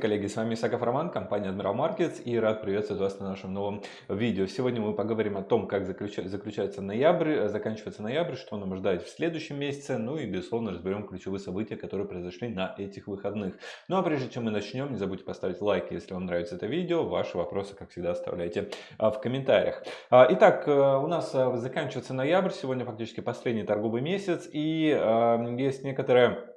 Коллеги, с вами Исаков Роман, компания Admiral Markets и рад приветствовать вас на нашем новом видео. Сегодня мы поговорим о том, как заключается ноябрь, заканчивается ноябрь, что нам ждать в следующем месяце, ну и, безусловно, разберем ключевые события, которые произошли на этих выходных. Ну а прежде чем мы начнем, не забудьте поставить лайк, если вам нравится это видео. Ваши вопросы, как всегда, оставляйте а, в комментариях. А, итак, э, у нас э, заканчивается ноябрь, сегодня фактически последний торговый месяц и есть некоторые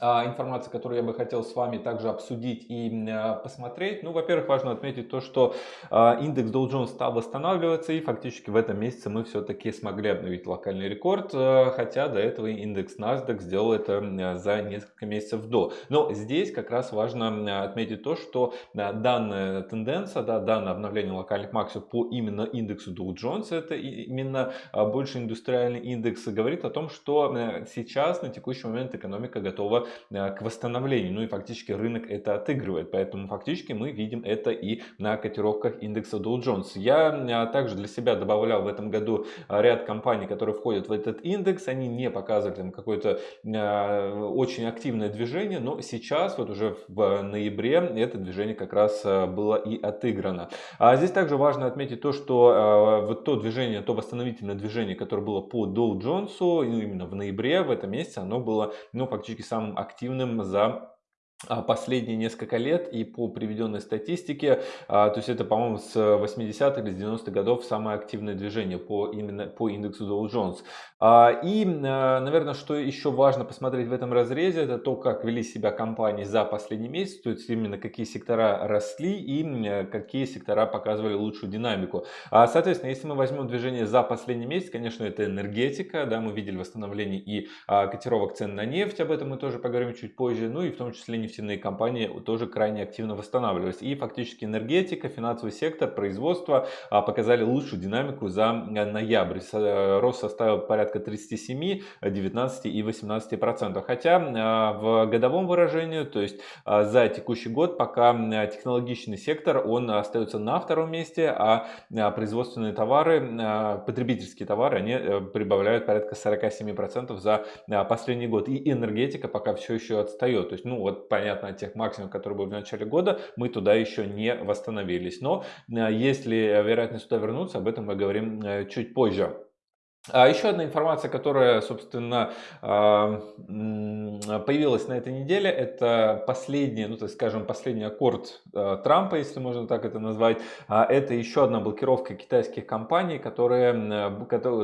а, информация, которую я бы хотел с вами также обсудить и а, посмотреть. Ну, во-первых, важно отметить то, что а, индекс Dow Jones стал восстанавливаться и фактически в этом месяце мы все-таки смогли обновить локальный рекорд, хотя до этого индекс NASDAQ сделал это за несколько месяцев до. Но здесь как раз важно отметить то, что данная тенденция, да, данное обновление локальных максимумов по именно индексу Dow Jones, это именно больше индустриальный индекс, говорит о том, что сейчас на текущий момент экономика готова Э, к восстановлению. Ну и фактически рынок это отыгрывает. Поэтому фактически мы видим это и на котировках индекса Dow Jones. Я э, также для себя добавлял в этом году э, ряд компаний, которые входят в этот индекс. Они не показывали там какое-то очень активное движение, но сейчас вот уже в ноябре это движение как раз было и отыграно. А здесь также важно отметить то, что вот то движение, то восстановительное движение, которое было по Dow Jones, именно в ноябре, в этом месяце, оно было ну, фактически самым активным за последние несколько лет и по приведенной статистике, а, то есть это, по-моему, с 80-х или с 90-х годов самое активное движение по, именно по индексу Dow Jones. А, и, наверное, что еще важно посмотреть в этом разрезе, это то, как вели себя компании за последний месяц, то есть именно какие сектора росли и какие сектора показывали лучшую динамику. Соответственно, если мы возьмем движение за последний месяц, конечно, это энергетика, да, мы видели восстановление и котировок цен на нефть, об этом мы тоже поговорим чуть позже, ну и в том числе нефтяные компании тоже крайне активно восстанавливались. И фактически энергетика, финансовый сектор, производство а, показали лучшую динамику за э, ноябрь. Э, рост составил порядка 37, 19 и 18 процентов. Хотя а, в годовом выражении, то есть а, за текущий год, пока технологичный сектор, он остается на втором месте, а производственные товары, потребительские товары, они э, прибавляют порядка 47 процентов за последний год. И энергетика пока все еще отстает. То есть, ну вот понятно, тех максимумов, которые были в начале года, мы туда еще не восстановились. Но э, если вероятность туда вернуться, об этом мы говорим э, чуть позже. А еще одна информация, которая, собственно, а, появилась на этой неделе, это последний, ну, так скажем, последний аккорд а, Трампа, если можно так это назвать. Это еще одна блокировка китайских компаний, которые,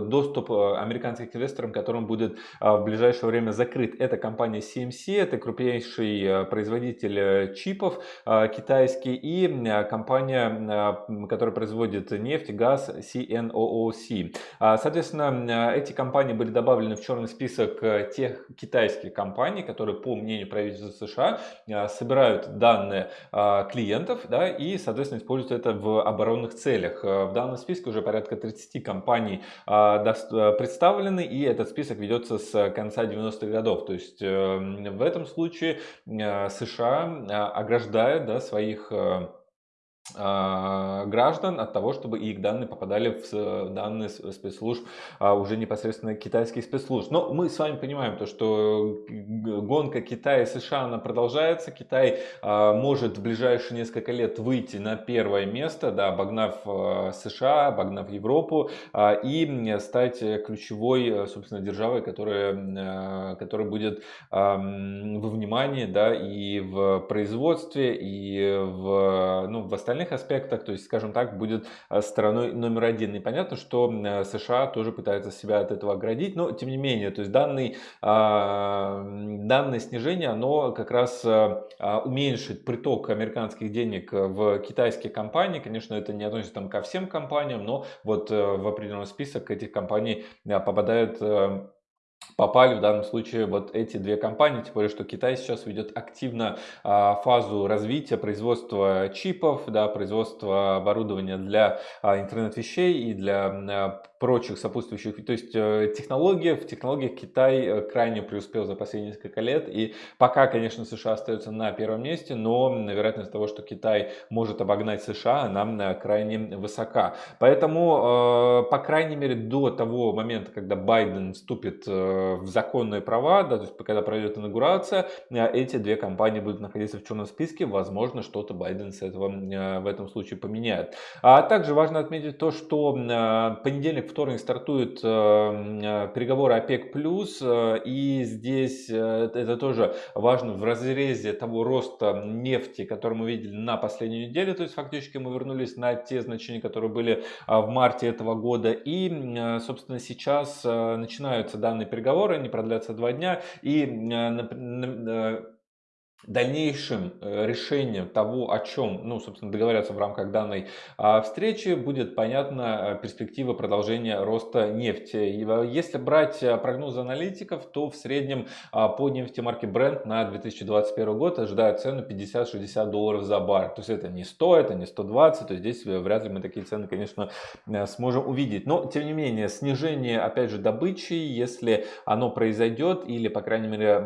доступ американских инвесторам, которым будет в ближайшее время закрыт. Это компания CMC, это крупнейший производитель э, чипов китайский, и компания, которая производит нефть, газ CNOOC. Соответственно, эти компании были добавлены в черный список э, тех китайских компаний, которые, по мнению правительства США, э, собирают данные клиентов да, и, соответственно, используют это в оборонных целях. В данном списке уже порядка 30 компаний представлены, и этот список ведется с конца 90-х годов. То есть в этом случае США ограждает да, своих а, граждан от того, чтобы их данные попадали в данные спецслужб, а уже непосредственно китайских спецслужб. Но мы с вами понимаем то, что гонка Китая и США она продолжается. Китай а, может в ближайшие несколько лет выйти на первое место, да, обогнав США, обогнав Европу и стать ключевой, собственно, державой, которая, которая будет во внимании да, и в производстве, и в, ну, в остальных остальных аспектах, то есть, скажем так, будет э, стороной номер один. И понятно, что э, США тоже пытаются себя от этого оградить, но тем не менее, то есть данный, а, данное снижение, оно как раз э, а, уменьшит приток американских денег в китайские компании. Конечно, это не относится там ко всем компаниям, но вот в определенный список этих компаний попадают попали в данном случае вот эти две компании, тем более, что Китай сейчас ведет активно а, фазу развития производства чипов, да, производства оборудования для а, интернет-вещей и для а, прочих сопутствующих. То есть э, технологии, в технологиях Китай э, крайне преуспел за последние несколько лет. И пока, конечно, США остается на первом месте, но вероятность того, что Китай может обогнать США, она э, крайне высока. Поэтому, по крайней мере, до того момента, когда Байден вступит в законные права, да, то есть когда пройдет инаугурация, эти две компании будут находиться в черном списке, возможно, что-то Байден с этого в этом случае поменяет. А также важно отметить то, что понедельник, вторник стартуют переговоры ОПЕК+, и здесь это тоже важно в разрезе того роста нефти, который мы видели на последнюю неделю, то есть фактически мы вернулись на те значения, которые были в марте этого года, и, собственно, сейчас начинаются данные переговоры, они продлятся два дня, и дальнейшим э, решением того, о чем, ну, собственно, договорятся в рамках данной а, встречи, будет понятна э, перспектива продолжения роста нефти. Э, если брать прогнозы аналитиков, то в среднем а, по нефти марки Brent на 2021 год ожидают цену 50-60 долларов за бар. То есть это не 100, это не 120, то здесь вряд ли мы такие цены, конечно, сможем увидеть. Но, тем не менее, снижение, опять же, добычи, если оно произойдет или, по крайней мере,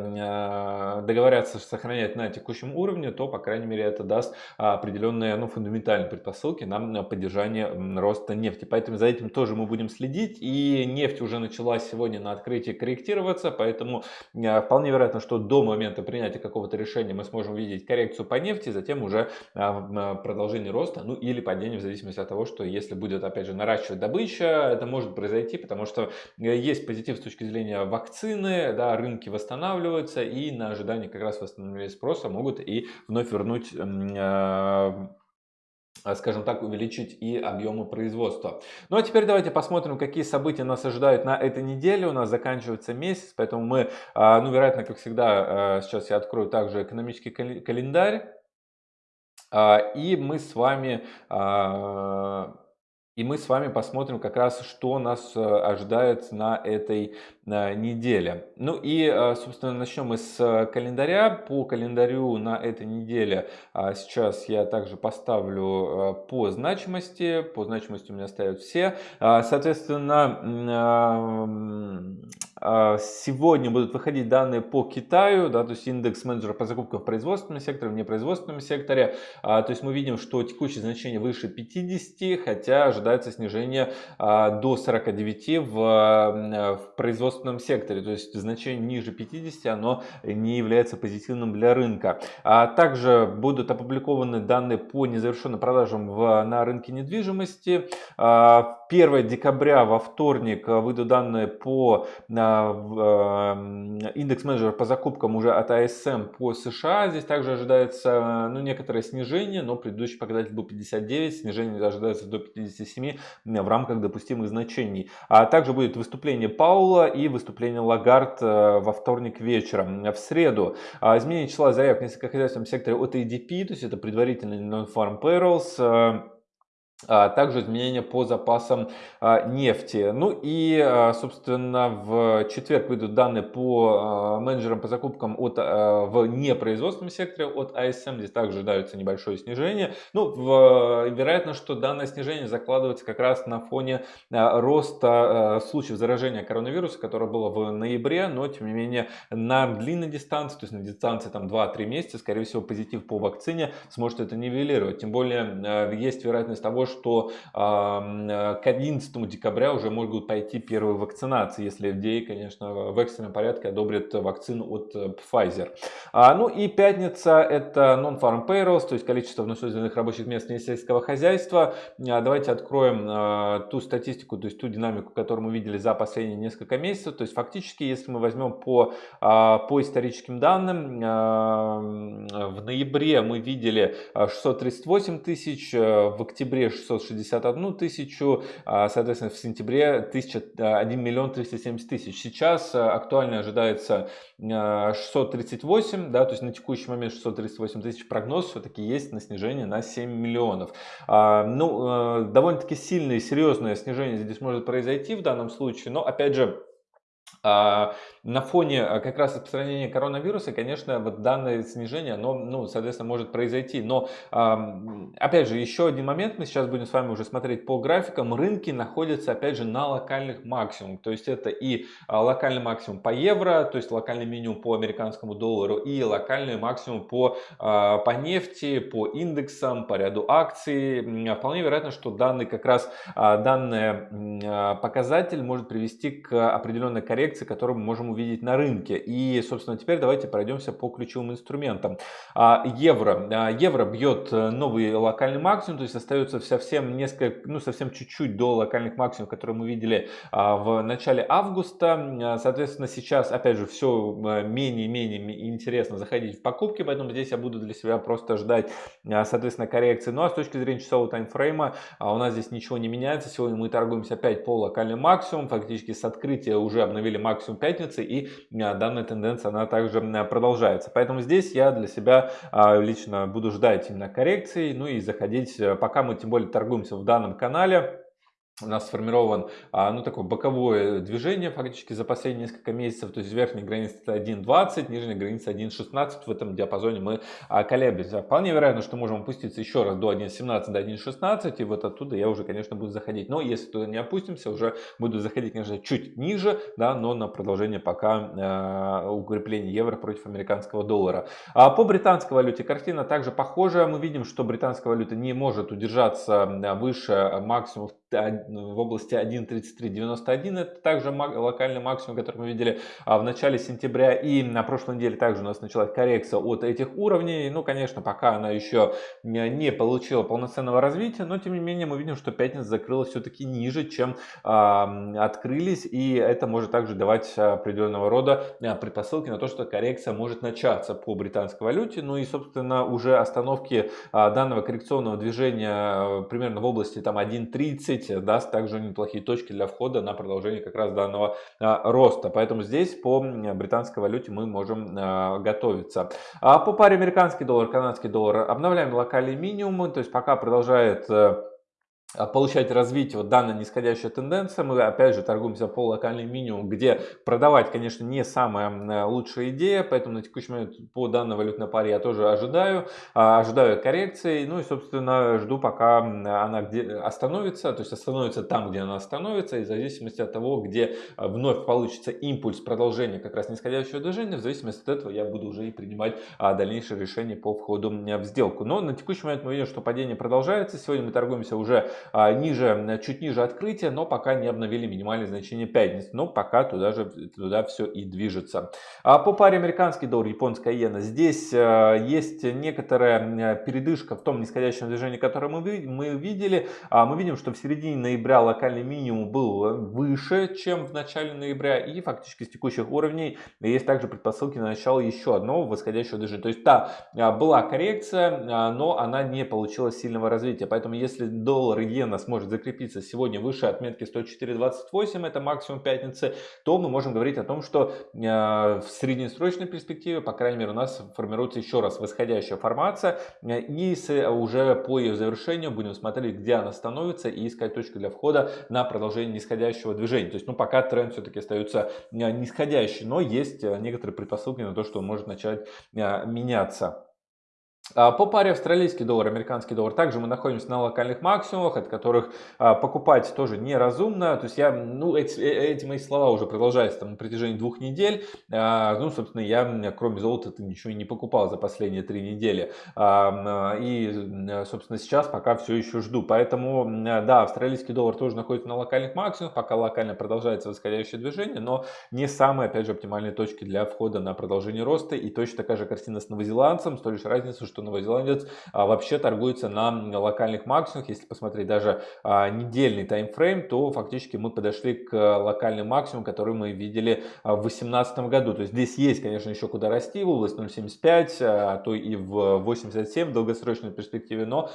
договорятся сохранять на текущем уровне, то, по крайней мере, это даст определенные ну, фундаментальные предпосылки на поддержание роста нефти. Поэтому за этим тоже мы будем следить. И нефть уже начала сегодня на открытии корректироваться, поэтому а, вполне вероятно, что до момента принятия какого-то решения мы сможем видеть коррекцию по нефти, затем уже а, продолжение роста, ну или падение в зависимости от того, что если будет опять же наращивать добыча, это может произойти, потому что э, есть позитив с точки зрения вакцины, да, рынки восстанавливаются и на ожидании как раз восстановились спроса могут и вновь вернуть а, скажем так, увеличить и объемы производства. Ну а теперь давайте посмотрим, какие события нас ожидают на этой неделе. У нас заканчивается месяц, поэтому мы, а, ну вероятно, как всегда, сейчас я открою также экономический календарь. И мы с вами и мы с вами посмотрим как раз, что нас э, ожидает на этой э, неделе. Ну и, э, собственно, начнем мы с календаря. По календарю на этой неделе а, сейчас я также поставлю по значимости. По значимости у меня стоят все. А, соответственно, а, сегодня будут выходить данные по Китаю, да, то есть индекс менеджера по закупкам в производственном секторе, в непроизводственном секторе. То есть мы видим, что текущее значение выше 50, хотя ожидается ожидается снижение а, до 49 в, в производственном секторе, то есть значение ниже 50 оно не является позитивным для рынка. А также будут опубликованы данные по незавершенным продажам в, на рынке недвижимости. 1 а, декабря во вторник выйдут данные по а, индекс менеджера по закупкам уже от ASM по США. Здесь также ожидается ну, некоторое снижение, но предыдущий показатель был 59, снижение ожидается до 57 7 в рамках допустимых значений. А также будет выступление Паула и выступление Лагард э, во вторник вечером. В среду а, изменение числа заявок в несколькохозяйственном секторе от ADP, то есть это предварительный non-farm payrolls, э, а, также изменения по запасам а, нефти. Ну и, а, собственно, в четверг выйдут данные по менеджерам по закупкам от, в непроизводственном секторе от ASM. Здесь также ожидается небольшое снижение. Ну, в, вероятно, что данное снижение закладывается как раз на фоне роста случаев заражения коронавируса, которое было в ноябре, но, тем не менее, на длинной дистанции, то есть на дистанции там 2-3 месяца, скорее всего, позитив по вакцине сможет это нивелировать. Тем более, есть вероятность того, что к 11 декабря уже могут пойти первые вакцинации, если FDA, конечно, в экстренном порядке одобрит вакцину от э, Pfizer. А, ну и пятница это non-farm payrolls, то есть количество вновь рабочих мест сельского хозяйства. А, давайте откроем а, ту статистику, то есть ту динамику, которую мы видели за последние несколько месяцев. То есть фактически, если мы возьмем по, по историческим данным, в ноябре мы видели 638 тысяч, в октябре 661 тысячу, а, соответственно, в сентябре 1000, 1 миллион 370 тысяч. Сейчас а, актуально ожидается 638, а, да, то есть на текущий момент 638 тысяч прогноз все-таки есть на снижение на 7 миллионов. Ну, довольно-таки сильное и серьезное снижение здесь может произойти в данном случае, но опять же, а, на фоне а, как раз распространения коронавируса, конечно, вот данное снижение, оно, ну, соответственно, может произойти. Но, опять же, еще один момент, мы сейчас будем с вами уже смотреть по графикам. Рынки находятся, опять же, на локальных максимумах. То есть это и а, локальный максимум по евро, то есть локальный минимум по американскому доллару, и локальный максимум по, по нефти, по индексам, по ряду акций. Вполне вероятно, что данный как раз данный показатель может привести к определенной коррекции, которую мы можем увидеть на рынке. И, собственно, теперь давайте пройдемся по ключевым инструментам. А, евро. А, евро бьет э, новый локальный максимум, то есть остается совсем несколько, ну, совсем чуть-чуть до локальных максимумов, которые мы видели а, в начале августа. Соответственно, сейчас, опять же, все менее и менее интересно заходить в покупки, поэтому здесь я буду для себя просто ждать, соответственно, коррекции. Ну, а с точки зрения часового таймфрейма у нас здесь ничего не меняется. Сегодня мы торгуемся опять по локальным максимум, фактически с открытия уже обновили максимум пятницы, и данная тенденция, она также продолжается. Поэтому здесь я для себя лично буду ждать именно коррекции, ну и заходить, э, пока мы тем более торгуемся в данном канале, у нас сформирован а, ну, такое боковое движение фактически за последние несколько месяцев. То есть верхняя граница 1.20, нижняя граница 1.16. В этом диапазоне мы а, колеблемся. Вполне вероятно, что можем опуститься еще раз до 1.17, до 1.16. И вот оттуда я уже, конечно, буду заходить. Но если туда не опустимся, уже буду заходить, конечно, чуть ниже, да, но на продолжение пока э, укрепления евро против американского доллара. А по британской валюте картина также похожая. Мы видим, что британская валюта не может удержаться выше максимумов в области 1.3391. Это также локальный максимум, который мы видели а, в начале сентября. И на прошлой неделе также у нас началась коррекция от этих уровней. Ну, конечно, пока она еще не получила полноценного развития, но тем не менее мы видим, что пятница закрылась все-таки ниже, чем открылись. И это может также давать определенного рода а, предпосылки на то, что коррекция может начаться по британской валюте. Ну и, собственно, уже остановки э, данного коррекционного движения примерно в области там 1.30 10 даст также неплохие точки для входа на продолжение как раз данного а, роста. Поэтому здесь по британской валюте мы можем а, готовиться. А по паре американский доллар, канадский доллар обновляем локальные минимумы, то есть пока продолжает э, получать развитие вот данная нисходящая тенденция. Мы опять же торгуемся по локальный минимум, где продавать, конечно, не самая лучшая идея, поэтому на текущий момент по данной валютной паре я тоже ожидаю, а, ожидаю коррекции, ну и, собственно, жду, пока она где остановится, то есть остановится там, где она остановится, и в зависимости от того, где а, вновь получится импульс продолжения как раз нисходящего движения, в зависимости от этого я буду уже и принимать дальнейшее решение по входу в сделку. Но на текущий момент мы видим, что падение продолжается, сегодня мы торгуемся уже а, ниже, чуть ниже открытия, но пока не обновили минимальное значение пятницы. Но пока туда же туда все и движется. А по паре американский доллар, японская иена, здесь а, есть некоторая передышка в том нисходящем движении, которое мы, мы видели. А, мы видим, что в середине ноября локальный минимум был выше, чем в начале ноября. И фактически с текущих уровней есть также предпосылки на начало еще одного восходящего движения. То есть та была коррекция, но она не получила сильного развития. Поэтому если доллар и иена сможет закрепиться сегодня выше отметки 104.28, это максимум пятницы, то мы можем говорить о том, что э, в среднесрочной перспективе, по крайней мере, у нас формируется еще раз восходящая формация, э, и уже по ее завершению будем смотреть, где она становится, и искать точку для входа на продолжение нисходящего движения. То есть, ну, пока тренд все-таки остается э, нисходящий, но есть некоторые предпосылки на то, что он может начать меняться. А, по паре австралийский доллар, американский доллар, также мы находимся на локальных максимумах, от которых а, покупать тоже неразумно. То есть я, ну, эти, э, эти мои слова уже продолжаются там, на протяжении двух недель. А, ну, собственно, я кроме золота ничего не покупал за последние три недели. И, собственно, сейчас пока все еще жду. Поэтому, да, австралийский доллар тоже находится на локальных максимумах, пока локально продолжается восходящее движение, но не самые, опять же, оптимальные точки для входа на продолжение роста. И точно такая же картина с новозеландцем, с той лишь разницей, что что новозеландец а, вообще торгуется на локальных максимумах. Если посмотреть даже а, недельный таймфрейм, то фактически мы подошли к локальным максимумам, которые мы видели а, в 2018 году. То есть здесь есть, конечно, еще куда расти, в область 0.75, а то и в 87 в долгосрочной перспективе, но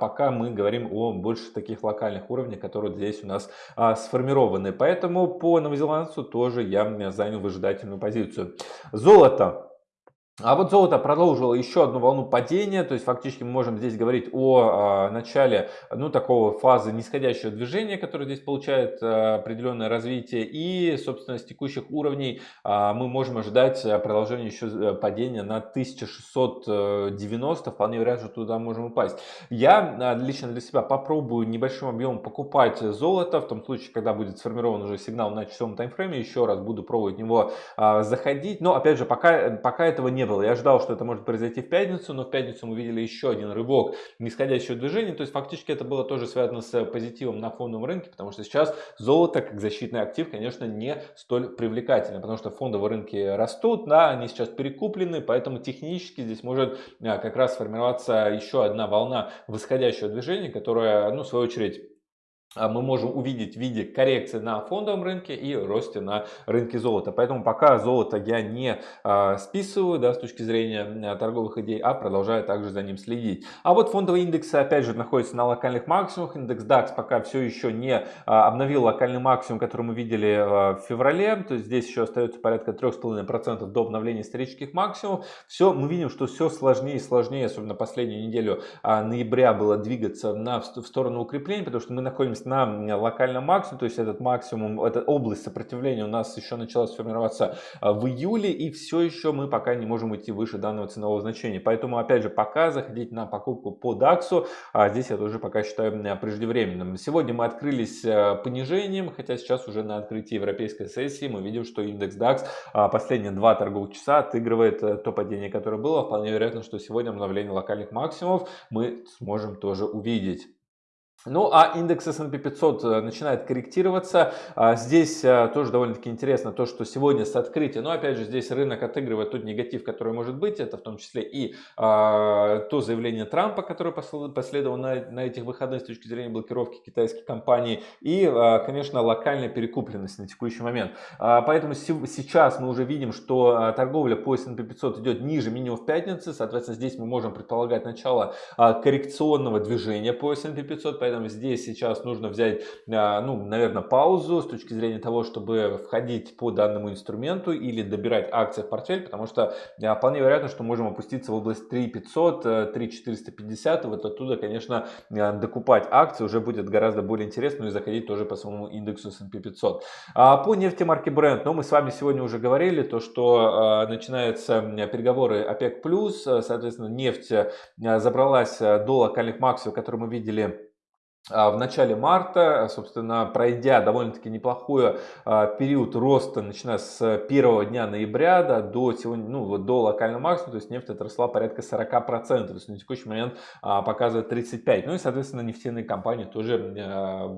пока мы говорим о больше таких локальных уровнях, которые здесь у нас сформированы. Поэтому по новозеландцу тоже я занял выжидательную позицию. Золото. А вот золото продолжило еще одну волну падения, то есть фактически мы можем здесь говорить о э, начале ну, такого фазы нисходящего движения, которое здесь получает э, определенное развитие. И, собственно, с текущих уровней э, мы можем ожидать продолжения еще падения на 1690, вполне вероятно, что туда можем упасть. Я лично для себя попробую небольшим объемом покупать золото, в том случае, когда будет сформирован уже сигнал на часовом таймфрейме, еще раз буду пробовать в него заходить. Но, опять же, пока, пока этого не было. Я ждал, что это может произойти в пятницу, но в пятницу мы видели еще один рывок нисходящего движения. То есть фактически это было тоже связано с позитивом на фондовом рынке, потому что сейчас золото как защитный актив, конечно, не столь привлекательно, потому что фондовые рынки растут, да, они сейчас перекуплены, поэтому технически здесь может а, как раз сформироваться еще одна волна восходящего движения, которая, ну, в свою очередь, мы можем увидеть в виде коррекции на фондовом рынке и росте на рынке золота. Поэтому пока золото я не а, списываю да, с точки зрения а, торговых идей, а продолжаю также за ним следить. А вот фондовый индекс опять же находится на локальных максимумах. Индекс DAX пока все еще не а, обновил локальный максимум, который мы видели а, в феврале. То есть здесь еще остается порядка 3,5% до обновления исторических максимумов. Все, мы видим, что все сложнее и сложнее, особенно последнюю неделю а, ноября было двигаться на, в сторону укрепления, потому что мы находимся на локальном максимуме, то есть этот максимум, эта область сопротивления у нас еще началась формироваться а, в июле, и все еще мы пока не можем идти выше данного ценового значения. Поэтому, опять же, пока заходить на покупку по DAX, а здесь я тоже пока считаю преждевременным. Сегодня мы открылись а, понижением, хотя сейчас уже на открытии европейской сессии мы видим, что индекс DAX а, последние два торговых часа отыгрывает э, то падение, которое было. Вполне вероятно, что сегодня обновление локальных максимумов мы сможем тоже увидеть. Ну а индекс S&P 500 э, начинает корректироваться. А здесь э, тоже довольно-таки интересно то, что сегодня с открытия, но опять же здесь рынок отыгрывает тот негатив, который может быть. Это в том числе и а, то заявление Трампа, которое последовало на, на этих выходных с точки зрения блокировки китайских компаний. И, а, конечно, локальная перекупленность на текущий момент. А, поэтому сейчас мы уже видим, что а, торговля по S&P 500 идет ниже минимум в пятницы. Соответственно, здесь мы можем предполагать начало а, коррекционного движения по S&P 500 поэтому здесь сейчас нужно взять, а, ну, наверное, паузу с точки зрения того, чтобы входить по данному инструменту или добирать акции в портфель, потому что а, вполне вероятно, что можем опуститься в область 3500, 3450, и вот оттуда, конечно, а, докупать акции уже будет гораздо более интересно, ну и заходить тоже по своему индексу S&P 500. По нефти марки Brent, ну, мы с вами сегодня уже говорили, то, что начинаются переговоры ОПЕК+, соответственно, нефть забралась до локальных максимумов, которые мы видели в начале марта, собственно, пройдя довольно-таки неплохой а, период роста, начиная с первого дня ноября да, до, сегодня, ну, до локального максимума, то есть нефть отросла порядка 40%, то есть на текущий момент а, показывает 35%. Ну и, соответственно, нефтяные компании тоже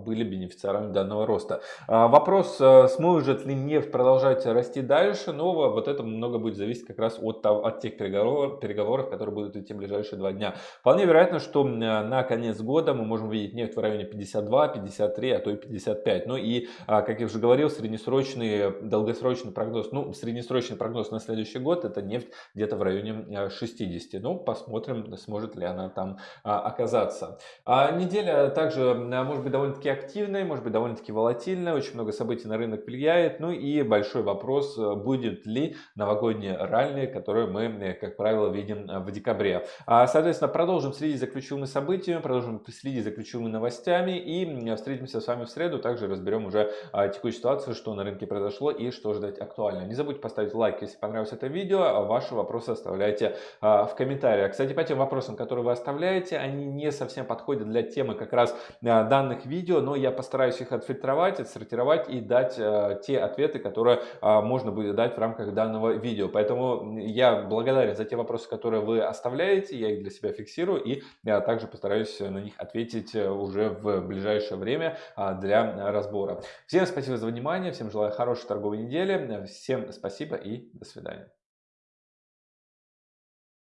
были бенефициарами данного роста. Вопрос, сможет ли нефть продолжать расти дальше, но вот это много будет зависеть как раз от, от тех переговоров, переговоров, которые будут идти в ближайшие два дня. Вполне вероятно, что на конец года мы можем видеть нефть в районе 52, 53, а то и 55. Ну и, а, как я уже говорил, среднесрочный, долгосрочный прогноз, ну, среднесрочный прогноз на следующий год, это нефть где-то в районе 60. А, ну, посмотрим, сможет ли она там а, оказаться. А неделя также может быть довольно-таки активной, может быть довольно-таки волатильной, очень много событий на рынок влияет. Ну и большой вопрос, будет ли новогодние ралли, которые мы, как правило, видим в декабре. Соответственно, продолжим следить за ключевыми событиями, продолжим следить за ключевыми новостями и встретимся с вами в среду. Также разберем уже а, текущую ситуацию, что на рынке произошло и что ждать актуально. Не забудьте поставить лайк, если понравилось это видео. А ваши вопросы оставляйте а, в комментариях. Кстати, по тем вопросам, которые вы оставляете, они не совсем подходят для темы как раз данных видео, но я постараюсь их отфильтровать, отсортировать и дать те ответы, которые можно будет дать в рамках данного видео. Поэтому я благодарен за те вопросы, которые вы оставляете, я их для себя фиксирую и также постараюсь на них ответить уже уже в ближайшее время а, для разбора. Всем спасибо за внимание, всем желаю хорошей торговой недели, всем спасибо и до свидания.